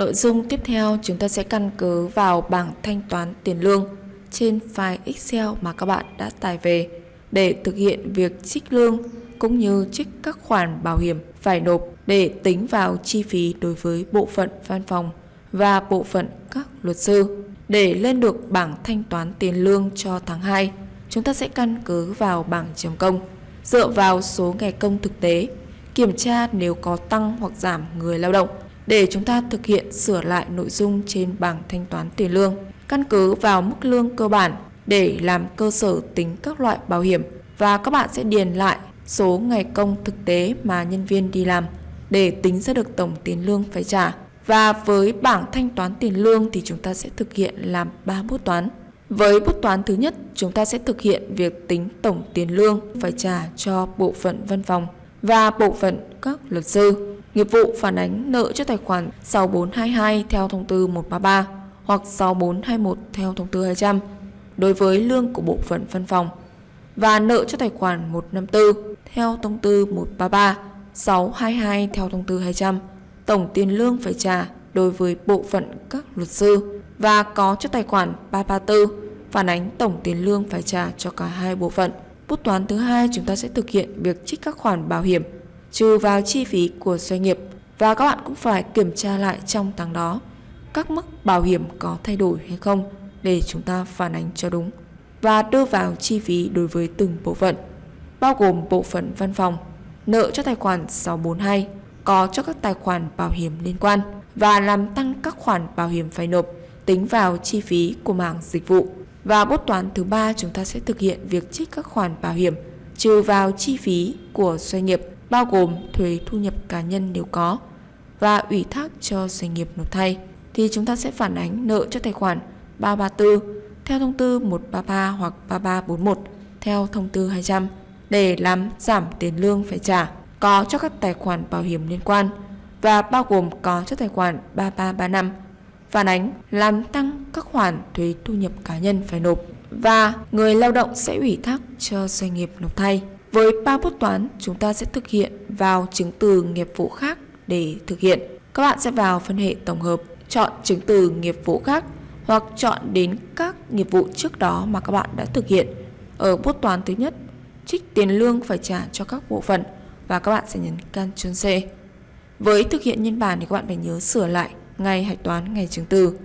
Nội dung tiếp theo chúng ta sẽ căn cứ vào bảng thanh toán tiền lương trên file Excel mà các bạn đã tải về để thực hiện việc trích lương cũng như trích các khoản bảo hiểm phải nộp để tính vào chi phí đối với bộ phận văn phòng và bộ phận các luật sư. Để lên được bảng thanh toán tiền lương cho tháng 2, chúng ta sẽ căn cứ vào bảng chấm công, dựa vào số ngày công thực tế, kiểm tra nếu có tăng hoặc giảm người lao động để chúng ta thực hiện sửa lại nội dung trên bảng thanh toán tiền lương, căn cứ vào mức lương cơ bản để làm cơ sở tính các loại bảo hiểm và các bạn sẽ điền lại số ngày công thực tế mà nhân viên đi làm để tính ra được tổng tiền lương phải trả. Và với bảng thanh toán tiền lương thì chúng ta sẽ thực hiện làm 3 bút toán. Với bút toán thứ nhất, chúng ta sẽ thực hiện việc tính tổng tiền lương phải trả cho bộ phận văn phòng và bộ phận các luật sư. Nghiệp vụ phản ánh nợ cho tài khoản 6422 theo thông tư 133 hoặc 6421 theo thông tư 200 đối với lương của bộ phận văn phòng và nợ cho tài khoản 154 theo thông tư 133, 622 theo thông tư 200. Tổng tiền lương phải trả đối với bộ phận các luật sư và có cho tài khoản 334 phản ánh tổng tiền lương phải trả cho cả hai bộ phận. Bút toán thứ hai chúng ta sẽ thực hiện việc trích các khoản bảo hiểm trừ vào chi phí của doanh nghiệp và các bạn cũng phải kiểm tra lại trong tháng đó các mức bảo hiểm có thay đổi hay không để chúng ta phản ánh cho đúng và đưa vào chi phí đối với từng bộ phận, bao gồm bộ phận văn phòng, nợ cho tài khoản 642, có cho các tài khoản bảo hiểm liên quan và làm tăng các khoản bảo hiểm phải nộp tính vào chi phí của mảng dịch vụ. Và bút toán thứ ba chúng ta sẽ thực hiện việc trích các khoản bảo hiểm trừ vào chi phí của doanh nghiệp bao gồm thuế thu nhập cá nhân nếu có và ủy thác cho doanh nghiệp nộp thay, thì chúng ta sẽ phản ánh nợ cho tài khoản 334 theo thông tư 133 hoặc 3341 theo thông tư 200 để làm giảm tiền lương phải trả, có cho các tài khoản bảo hiểm liên quan và bao gồm có cho tài khoản 3335 phản ánh làm tăng các khoản thuế thu nhập cá nhân phải nộp và người lao động sẽ ủy thác cho doanh nghiệp nộp thay. Với ba bút toán, chúng ta sẽ thực hiện vào chứng từ nghiệp vụ khác để thực hiện. Các bạn sẽ vào phân hệ tổng hợp, chọn chứng từ nghiệp vụ khác hoặc chọn đến các nghiệp vụ trước đó mà các bạn đã thực hiện. Ở bút toán thứ nhất, trích tiền lương phải trả cho các bộ phận và các bạn sẽ nhấn Ctrl C. Với thực hiện nhân bản thì các bạn phải nhớ sửa lại ngày hạch toán ngày chứng từ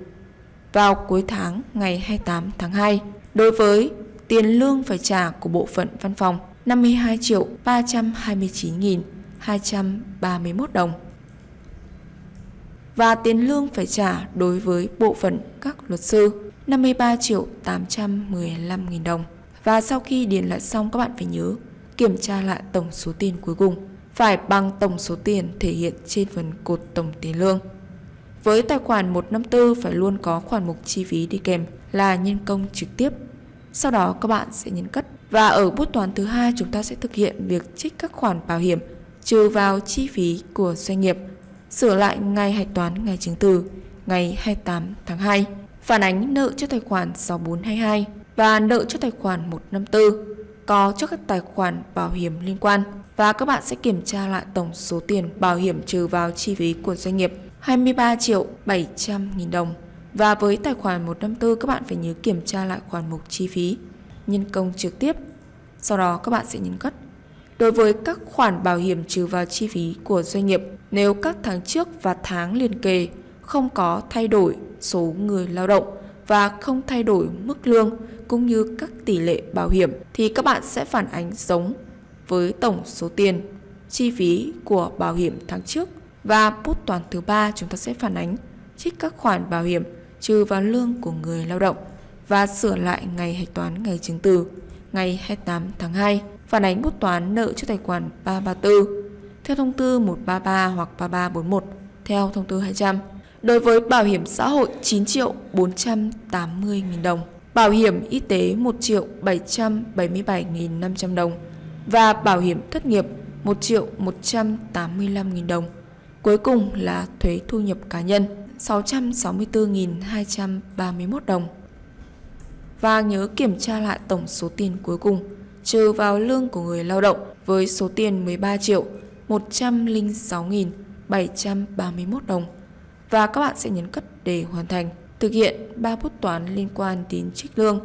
vào cuối tháng ngày 28 tháng 2. Đối với tiền lương phải trả của bộ phận văn phòng 52 triệu 329 nghìn 231 đồng và tiền lương phải trả đối với bộ phận các luật sư 53 triệu 815 nghìn đồng. Và sau khi điền lại xong, các bạn phải nhớ kiểm tra lại tổng số tiền cuối cùng phải bằng tổng số tiền thể hiện trên phần cột tổng tiền lương. Với tài khoản 154 phải luôn có khoản mục chi phí đi kèm là nhân công trực tiếp. Sau đó, các bạn sẽ nhấn cất. Và ở bút toán thứ hai chúng ta sẽ thực hiện việc trích các khoản bảo hiểm trừ vào chi phí của doanh nghiệp sửa lại ngày hạch toán ngày chứng từ ngày 28 tháng 2, phản ánh nợ cho tài khoản 6422 và nợ cho tài khoản 154 có cho các tài khoản bảo hiểm liên quan và các bạn sẽ kiểm tra lại tổng số tiền bảo hiểm trừ vào chi phí của doanh nghiệp 23 triệu 700 nghìn đồng. Và với tài khoản 154 các bạn phải nhớ kiểm tra lại khoản mục chi phí nhân công trực tiếp. Sau đó các bạn sẽ nhấn cất. Đối với các khoản bảo hiểm trừ vào chi phí của doanh nghiệp, nếu các tháng trước và tháng liền kề không có thay đổi số người lao động và không thay đổi mức lương cũng như các tỷ lệ bảo hiểm thì các bạn sẽ phản ánh giống với tổng số tiền chi phí của bảo hiểm tháng trước và bút toán thứ ba chúng ta sẽ phản ánh trích các khoản bảo hiểm trừ vào lương của người lao động và sửa lại ngày hạch toán ngày chứng từ ngày 28 tháng 2 phản ánh bút toán nợ cho tài khoản 334 theo thông tư 133 hoặc 3341 theo thông tư 200. Đối với bảo hiểm xã hội 9 triệu 480 nghìn đồng, bảo hiểm y tế 1 triệu 777 nghìn 500 đồng và bảo hiểm thất nghiệp 1 triệu 185 nghìn đồng. Cuối cùng là thuế thu nhập cá nhân 664.231 đồng. Và nhớ kiểm tra lại tổng số tiền cuối cùng, trừ vào lương của người lao động với số tiền 13 triệu 106.731 đồng và các bạn sẽ nhấn cất để hoàn thành. Thực hiện 3 bút toán liên quan đến trích lương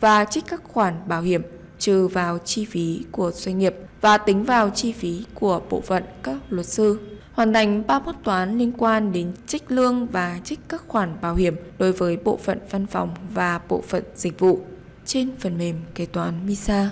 và trích các khoản bảo hiểm, trừ vào chi phí của doanh nghiệp và tính vào chi phí của bộ phận các luật sư. Hoàn thành 3 bút toán liên quan đến trích lương và trích các khoản bảo hiểm đối với bộ phận văn phòng và bộ phận dịch vụ trên phần mềm kế toán MISA.